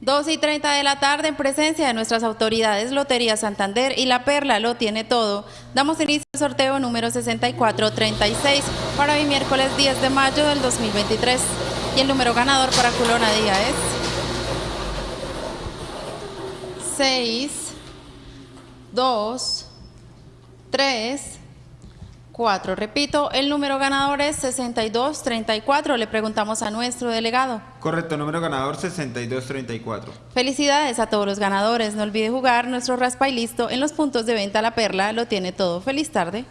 2 y 30 de la tarde, en presencia de nuestras autoridades Lotería Santander y La Perla lo tiene todo. Damos inicio al sorteo número 6436 para hoy miércoles 10 de mayo del 2023. Y el número ganador para Culona Día es 6, 2, 3, 4. Repito, el número ganador es 6234. Le preguntamos a nuestro delegado. Correcto, número ganador 6234. Felicidades a todos los ganadores. No olvide jugar nuestro raspa y listo en los puntos de venta La Perla. Lo tiene todo. Feliz tarde.